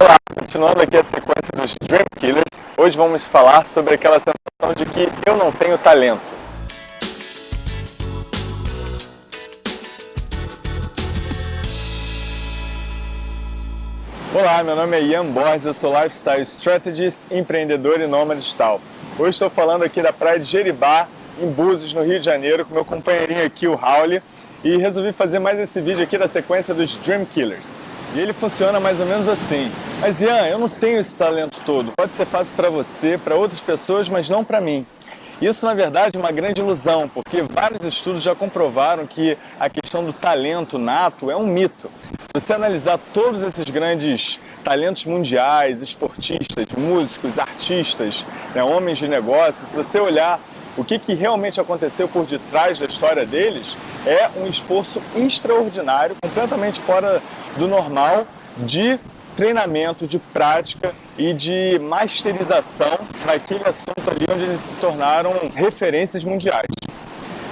Olá, continuando aqui a sequência dos Dream Killers, hoje vamos falar sobre aquela sensação de que eu não tenho talento. Olá, meu nome é Ian Borges, eu sou Lifestyle Strategist, empreendedor e nômade digital. Hoje estou falando aqui da praia de Jeribá, em Búzios, no Rio de Janeiro, com meu companheirinho aqui, o Raul, e resolvi fazer mais esse vídeo aqui da sequência dos Dream Killers. E ele funciona mais ou menos assim. Mas Ian, eu não tenho esse talento todo. Pode ser fácil para você, para outras pessoas, mas não para mim. Isso, na verdade, é uma grande ilusão, porque vários estudos já comprovaram que a questão do talento nato é um mito. Se você analisar todos esses grandes talentos mundiais, esportistas, músicos, artistas, né, homens de negócios, se você olhar o que, que realmente aconteceu por detrás da história deles, é um esforço extraordinário, completamente fora do normal de treinamento, de prática e de masterização naquele assunto ali onde eles se tornaram referências mundiais.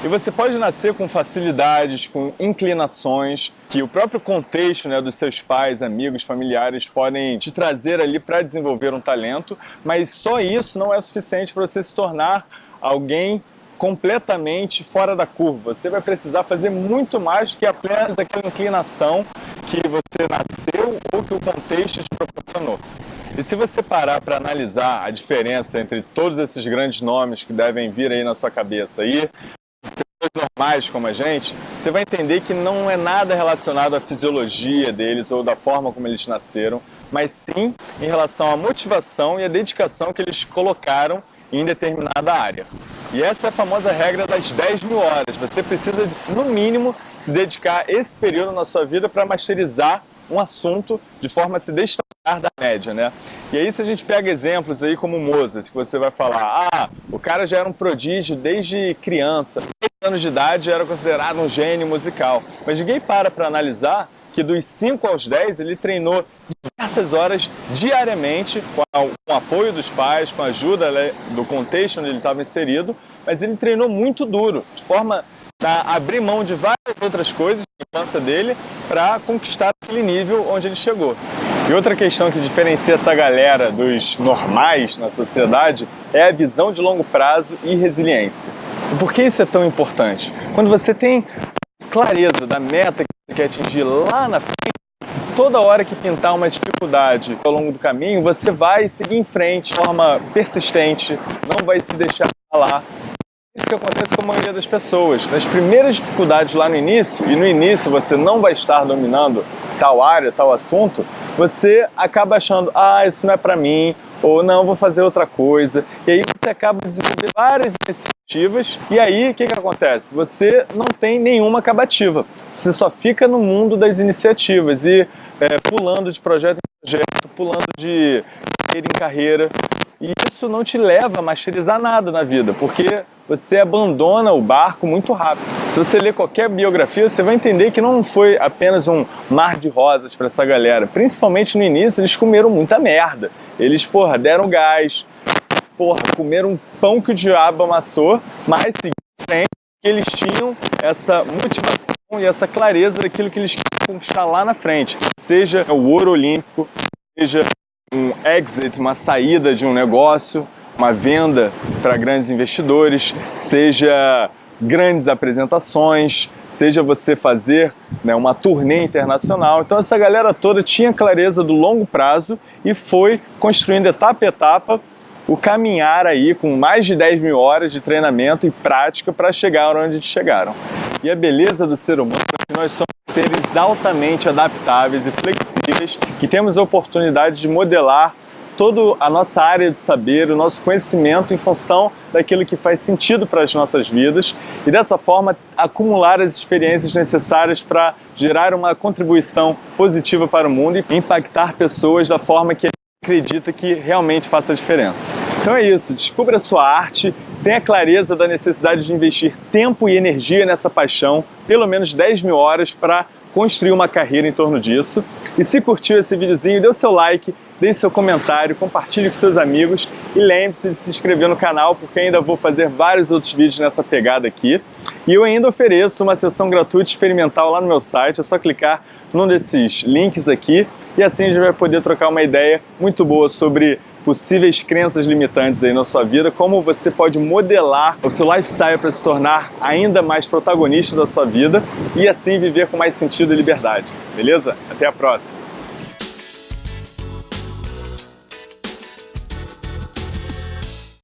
E você pode nascer com facilidades, com inclinações, que o próprio contexto né, dos seus pais, amigos, familiares podem te trazer ali para desenvolver um talento, mas só isso não é suficiente para você se tornar alguém completamente fora da curva. Você vai precisar fazer muito mais do que apenas aquela inclinação que você nasceu ou que o contexto te proporcionou. E se você parar para analisar a diferença entre todos esses grandes nomes que devem vir aí na sua cabeça e pessoas normais como a gente, você vai entender que não é nada relacionado à fisiologia deles ou da forma como eles nasceram, mas sim em relação à motivação e à dedicação que eles colocaram em determinada área. E essa é a famosa regra das 10 mil horas. Você precisa, no mínimo, se dedicar esse período na sua vida para masterizar um assunto de forma a se destacar da média, né? E aí se a gente pega exemplos aí como Mozart, que você vai falar, ah, o cara já era um prodígio desde criança, 10 anos de idade era considerado um gênio musical, mas ninguém para para analisar que dos 5 aos 10 ele treinou diversas horas diariamente, com, o apoio dos pais, com a ajuda né, do contexto onde ele estava inserido, mas ele treinou muito duro, de forma a abrir mão de várias outras coisas na infância dele para conquistar aquele nível onde ele chegou. E outra questão que diferencia essa galera dos normais na sociedade é a visão de longo prazo e resiliência. E por que isso é tão importante? Quando você tem clareza da meta que você quer atingir lá na frente, toda hora que pintar uma dificuldade ao longo do caminho, você vai seguir em frente de forma persistente, não vai se deixar falar. Isso que acontece com a maioria das pessoas. Nas primeiras dificuldades lá no início, e no início você não vai estar dominando tal área, tal assunto, você acaba achando, ah, isso não é para mim, ou não, vou fazer outra coisa. E aí você acaba desenvolvendo várias iniciativas e aí o que, que acontece? Você não tem nenhuma acabativa. Você só fica no mundo das iniciativas e é, pulando de projeto em projeto, pulando de carreira em carreira. E isso não te leva a masterizar nada na vida, porque você abandona o barco muito rápido. Se você ler qualquer biografia, você vai entender que não foi apenas um mar de rosas para essa galera. Principalmente no início, eles comeram muita merda. Eles, porra, deram gás, porra, comeram um pão que o diabo amassou, mas seguindo frente, eles tinham essa motivação e essa clareza daquilo que eles queriam conquistar lá na frente. Seja o ouro olímpico, seja um exit, uma saída de um negócio, uma venda para grandes investidores, seja grandes apresentações, seja você fazer né, uma turnê internacional. Então essa galera toda tinha clareza do longo prazo e foi construindo etapa a etapa o caminhar aí com mais de 10 mil horas de treinamento e prática para chegar onde chegaram. E a beleza do ser humano é que nós somos seres altamente adaptáveis e flexíveis que temos a oportunidade de modelar toda a nossa área de saber, o nosso conhecimento em função daquilo que faz sentido para as nossas vidas e dessa forma acumular as experiências necessárias para gerar uma contribuição positiva para o mundo e impactar pessoas da forma que acredita que realmente faça a diferença. Então é isso, descubra a sua arte, tenha clareza da necessidade de investir tempo e energia nessa paixão, pelo menos 10 mil horas para construir uma carreira em torno disso. E se curtiu esse videozinho, dê o seu like, deixe seu comentário, compartilhe com seus amigos e lembre-se de se inscrever no canal porque ainda vou fazer vários outros vídeos nessa pegada aqui. E eu ainda ofereço uma sessão gratuita experimental lá no meu site, é só clicar num desses links aqui e assim a gente vai poder trocar uma ideia muito boa sobre possíveis crenças limitantes aí na sua vida, como você pode modelar o seu lifestyle para se tornar ainda mais protagonista da sua vida e assim viver com mais sentido e liberdade, beleza? Até a próxima!